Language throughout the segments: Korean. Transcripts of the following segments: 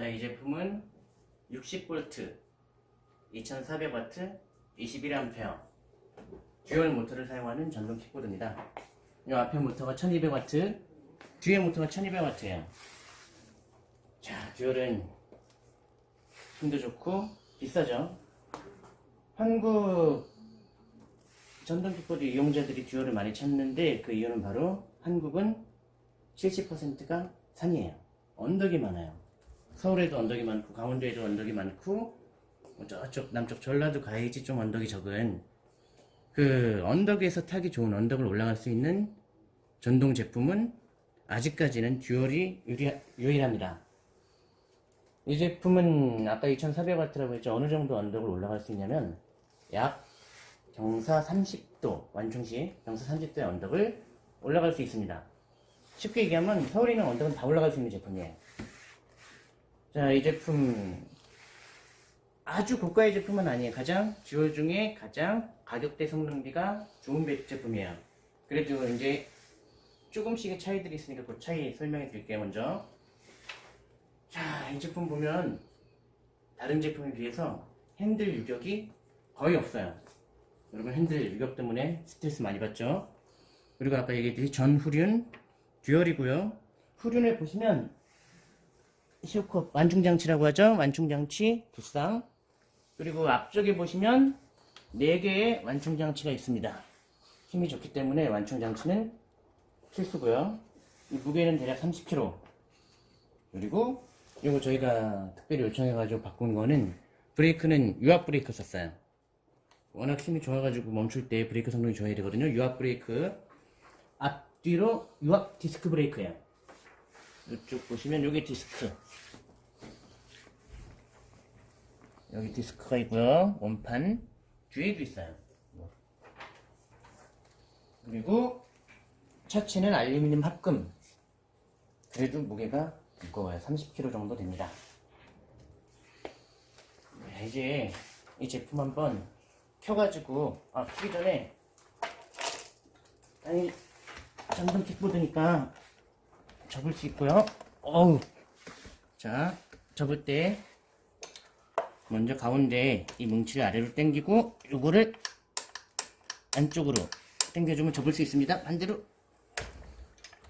자, 이 제품은 60V, 2400W, 21A dual 모터를 사용하는 전동 킥보드입니다. 이 앞에 모터가 1200W, 뒤에 모터가 1200W예요. 자, dual은 힘도 좋고 비싸죠. 한국 전동 킥보드 이용자들이 dual을 많이 찾는데 그 이유는 바로 한국은 70%가 산이에요. 언덕이 많아요. 서울에도 언덕이 많고 강원도에도 언덕이 많고 뭐 저쪽 남쪽 전라도 가야지 좀 언덕이 적은 그 언덕에서 타기 좋은 언덕을 올라갈 수 있는 전동 제품은 아직까지는 듀얼이 유리, 유일 합니다. 이 제품은 아까 2400W라고 했죠. 어느 정도 언덕을 올라갈 수 있냐면 약 경사 30도 완충시 경사 30도의 언덕을 올라갈 수 있습니다. 쉽게 얘기하면 서울에 있는 언덕은 다 올라갈 수 있는 제품이에요. 자, 이 제품 아주 고가의 제품은 아니에요. 가장 dual 중에 가장 가격대 성능비가 좋은 배- 제품이에요. 그래도 이제 조금씩의 차이들이 있으니까 그 차이 설명해 드릴게요. 먼저 자, 이 제품 보면 다른 제품에 비해서 핸들 유격이 거의 없어요. 여러분 핸들 유격 때문에 스트레스 많이 받죠? 그리고 아까 얘기했듯이 전 후륜 듀얼이고요. 후륜을 보시면 시오컵 완충장치라고 하죠. 완충장치 두 쌍. 그리고 앞쪽에 보시면 4개의 완충장치가 있습니다. 힘이 좋기 때문에 완충장치는 필수고요. 이 무게는 대략 30kg. 그리고 이거 저희가 특별히 요청해가지고 바꾼 거는 브레이크는 유압 브레이크 썼어요. 워낙 힘이 좋아가지고 멈출 때 브레이크 성능이 좋아야 되거든요. 유압 브레이크 앞뒤로 유압 디스크 브레이크예요. 이쪽 보시면 여기 디스크 여기 디스크가 있고요. 원판 뒤에도 있어요. 그리고 차체는 알루미늄 합금. 그래도 무게가 무거워요. 30kg 정도 됩니다. 네, 이제 이 제품 한번 켜가지고 아 켜기 전에 아니 전동 킥보드니까 접을 수 있고요. 어우 자 접을 때 먼저 가운데 이 뭉치를 아래로 당기고 요거를 안쪽으로 당겨주면 접을 수 있습니다. 반대로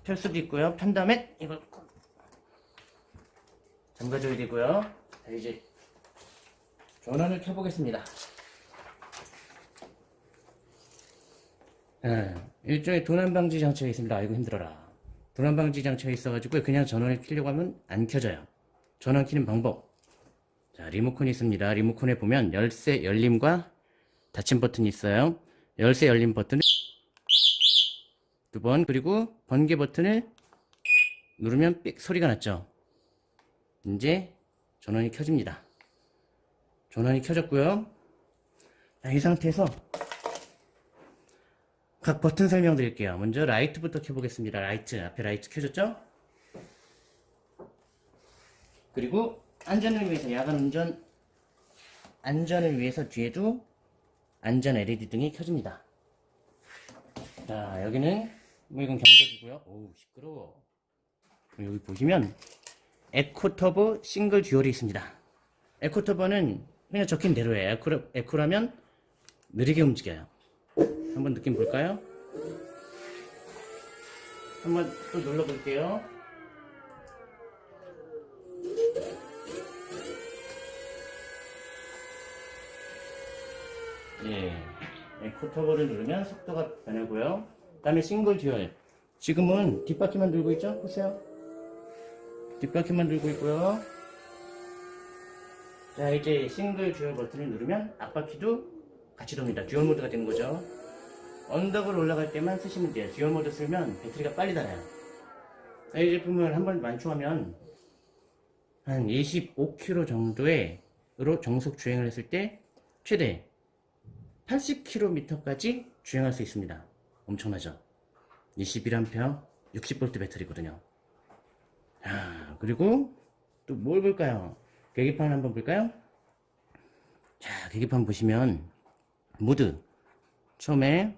펼 수도 있고요. 편 다음에 이걸 꼭 잠가줘야 되고요. 자, 이제 전원을 켜보겠습니다. 예, 일종의 도난방지 장치가 있습니다. 아이고 힘들어라. 도난방지 장치가 있어가지고 그냥 전원을 켜려고 하면 안 켜져요. 전원 켜는 방법. 자, 리모컨이 있습니다. 리모컨에 보면 열쇠 열림과 닫힘 버튼이 있어요. 열쇠 열림 버튼을 두 번, 그리고 번개 버튼을 누르면 삑 소리가 났죠. 이제 전원이 켜집니다. 전원이 켜졌고요. 자, 이 상태에서 각 버튼 설명드릴게요. 먼저 라이트부터 켜보겠습니다. 라이트, 앞에 라이트 켜졌죠? 그리고 안전을 위해서 야간 운전 안전을 위해서 뒤에도 안전 LED 등이 켜집니다. 자 여기는 뭐 이건 경적이고요. 오우 시끄러워. 여기 보시면 에코터보 싱글 듀얼이 있습니다. 에코터보는 그냥 적힌 대로예요. 에코, 에코라면 느리게 움직여요. 한번 느낌 볼까요? 한번 또 눌러 볼게요. 예, eco turbo를 누르면 속도가 변하고요. 그 다음에 싱글 dual. 지금은 뒷바퀴만 들고 있죠? 보세요. 뒷바퀴만 들고 있고요. 자, 이제 싱글 dual 버튼을 누르면 앞바퀴도 같이 돕니다. dual 모드가 되는 거죠. 언덕을 올라갈 때만 쓰시면 돼요. dual 모드 쓰면 배터리가 빨리 닳아요. 자, 이 제품을 한번 완충하면 한 25km 정도의로 정속 주행을 했을 때 최대 80km까지 주행할 수 있습니다. 엄청나죠? 21A 60V 배터리거든요. 자, 그리고 또 뭘 볼까요? 계기판 한번 볼까요? 자, 계기판 보시면 모드 처음에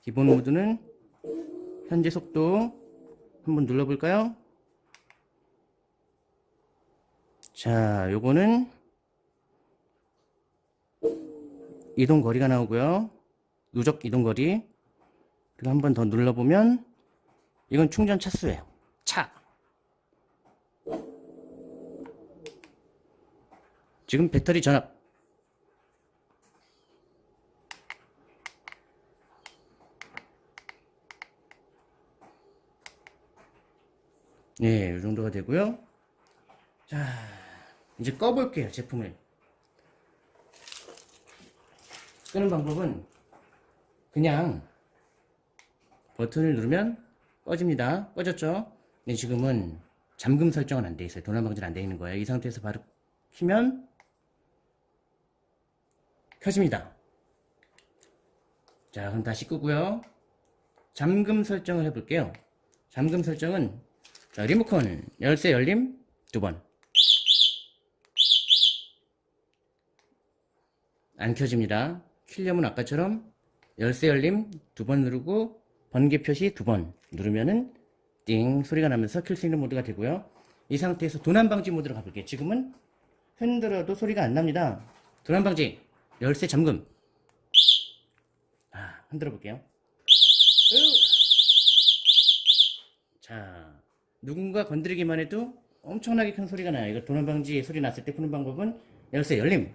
기본 모드는 현재 속도 한번 눌러볼까요? 자, 요거는 이동 거리가 나오고요. 누적 이동 거리. 그리고 한번 더 눌러보면 이건 충전 차수예요. 차. 지금 배터리 전압. 네, 이 정도가 되고요. 자, 이제 꺼볼게요, 제품을. 끄는 방법은 그냥 버튼을 누르면 꺼집니다. 꺼졌죠? 근데 지금은 잠금 설정은 안 돼 있어요. 도난 방지는 안 돼 있는 거예요. 이 상태에서 바로 키면 켜집니다. 자, 그럼 다시 끄고요. 잠금 설정을 해볼게요. 잠금 설정은 자, 리모컨 열쇠 열림 두 번. 안 켜집니다. 키려면 아까처럼 열쇠 열림 두 번 누르고 번개 표시 두 번 누르면은 띵 소리가 나면서 켤수 있는 모드가 되고요. 이 상태에서 도난 방지 모드로 가볼게요. 지금은 흔들어도 소리가 안 납니다. 도난 방지 열쇠 잠금. 아, 흔들어 볼게요. 자, 누군가 건드리기만 해도 엄청나게 큰 소리가 나요. 이거 도난 방지 소리 났을 때 푸는 방법은 열쇠 열림.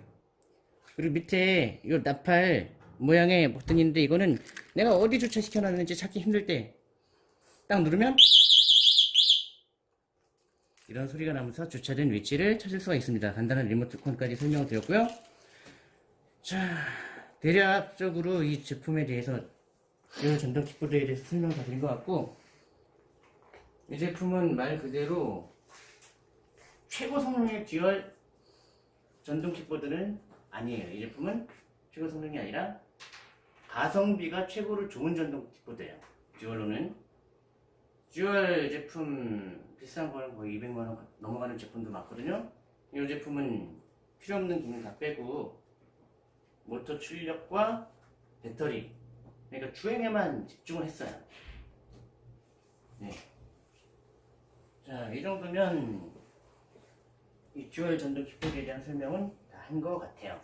그리고 밑에 이 나팔 모양의 버튼이 있는데 이거는 내가 어디 주차시켜 놨는지 찾기 힘들 때 딱 누르면 이런 소리가 나면서 주차된 위치를 찾을 수가 있습니다. 간단한 리모트콘까지 설명을 드렸고요. 자, 대략적으로 이 제품에 대해서 이 전동 킥보드에 대해서 설명을 다 드린 것 같고 이 제품은 말 그대로 최고 성능의 dual 전동 킥보드는 아니에요. 이 제품은 최고 성능이 아니라 가성비가 최고로 좋은 전동 킥보드예요. dual로는 dual 제품 비싼 거는 거의 200만 원 넘어가는 제품도 많거든요. 이 제품은 필요 없는 기능 다 빼고 모터 출력과 배터리 그러니까 주행에만 집중을 했어요. 네. 자, 이 정도면 이 dual 전동 킥보드에 대한 설명은 다 한 것 같아요.